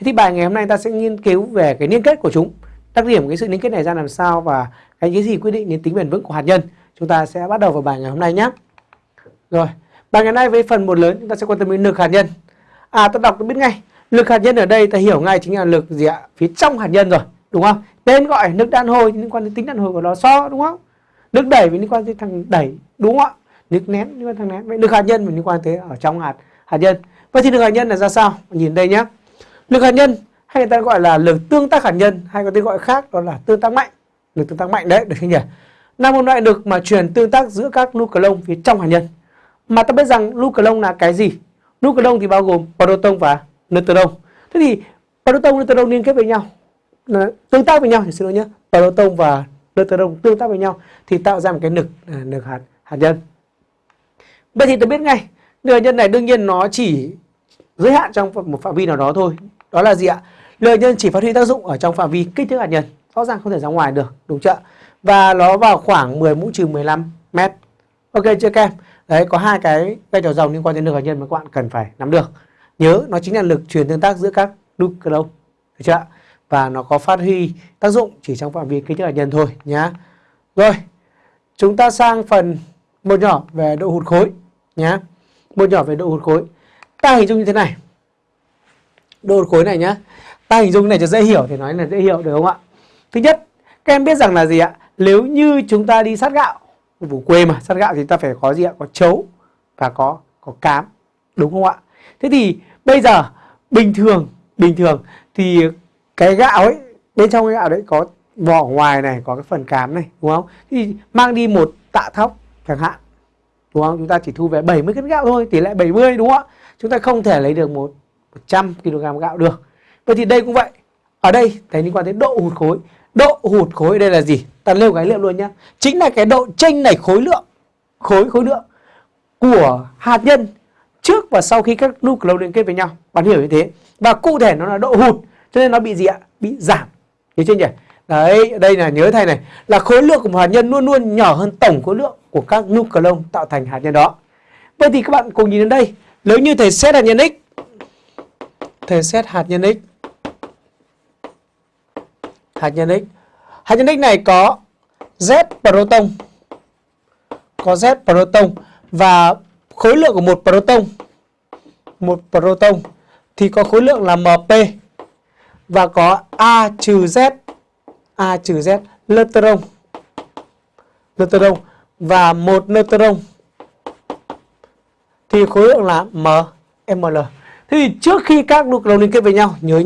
Thế thì bài ngày hôm nay ta sẽ nghiên cứu về cái liên kết của chúng, đặc điểm cái sự liên kết này ra làm sao và cái cái gì quyết định đến tính bền vững của hạt nhân. Chúng ta sẽ bắt đầu vào bài ngày hôm nay nhé. Rồi, bài ngày hôm nay với phần một lớn chúng ta sẽ quan tâm đến lực hạt nhân. À ta đọc tôi biết ngay, lực hạt nhân ở đây ta hiểu ngay chính là lực gì ạ? Phía trong hạt nhân rồi, đúng không? Tên gọi nước đàn hồi liên quan đến tính đàn hồi của nó so đúng không? Nước đẩy liên quan đến thằng đẩy đúng không ạ? Nước nén liên quan đến thằng nén. Vậy lực hạt nhân mình liên quan tới ở trong hạt hạt nhân. Vậy thì lực hạt nhân là ra sao? Nhìn đây nhé. Lực hạt nhân hay người ta gọi là lực tương tác hạt nhân hay có tên gọi khác đó là tương tác mạnh. Lực tương tác mạnh đấy, được không nhỉ? Là một loại lực mà truyền tương tác giữa các nucleon phía trong hạt nhân. Mà ta biết rằng nucleon là cái gì? Nucleon thì bao gồm proton và neutron. Thế thì proton neutron liên kết với nhau, tương tác với nhau thì xin lỗi nhé. Proton và neutron tương tác với nhau thì tạo ra một cái lực à, lực hạt hạt nhân. Vậy thì tôi biết ngay, lực hạt nhân này đương nhiên nó chỉ giới hạn trong một phạm vi nào đó thôi. Đó là gì ạ? Lực hạt nhân chỉ phát huy tác dụng ở trong phạm vi kích thước hạt nhân, rõ ràng không thể ra ngoài được, đúng chưa? Và nó vào khoảng 10 mũ trừ 15 mét. Ok chưa các em? Đấy có hai cái cây trò dòng liên quan đến lực hạt nhân mà các bạn cần phải nắm được. Nhớ nó chính là lực truyền tương tác giữa các nucleon. Được chưa? Và nó có phát huy tác dụng chỉ trong phạm vi kích thước hạt nhân thôi nhá. Rồi, chúng ta sang phần một nhỏ về độ hụt khối nhá. Một nhỏ về độ hụt khối. Ta hình dung như thế này đô khối này nhá. Ta hình dung này cho dễ hiểu thì nói là dễ hiểu được không ạ? Thứ nhất, các em biết rằng là gì ạ? Nếu như chúng ta đi sát gạo vùng quê mà sát gạo thì ta phải có gì ạ có chấu và có có cám đúng không ạ thế thì bây giờ bình thường bình thường thì cái gạo ấy bên trong cái gạo đấy có vỏ ngoài này có cái phần cám này đúng không thì mang đi một tạ thóc chẳng hạn đúng không chúng ta chỉ thu về 70 cân gạo thôi tỷ lệ 70 đúng không ạ chúng ta không thể lấy được một 100 kg gạo được. Vậy thì đây cũng vậy. Ở đây, thấy liên quan đến độ hụt khối. Độ hụt khối đây là gì? Ta nêu cái liệu luôn nhé chính là cái độ chênh này khối lượng, khối khối lượng của hạt nhân trước và sau khi các nucleo liên kết với nhau. Bạn hiểu như thế. Và cụ thể nó là độ hụt, cho nên nó bị gì ạ? Bị giảm. Hiểu chưa nhỉ? Đấy, đây là, nhớ thầy này. Là khối lượng của một hạt nhân luôn luôn nhỏ hơn tổng khối lượng của các nucleo tạo thành hạt nhân đó. Vậy thì các bạn cùng nhìn đến đây. Nếu như thầy xét hạt nhân x thể xét hạt nhân x hạt nhân x hạt nhân x này có z proton. Có z proton và khối lượng của một proton. Một proton thì có khối lượng là mp và có a trừ z, a trừ z neutron. Neutron và một neutron thì khối lượng là m ml thế thì trước khi các nucleon liên kết với nhau nhớ nhé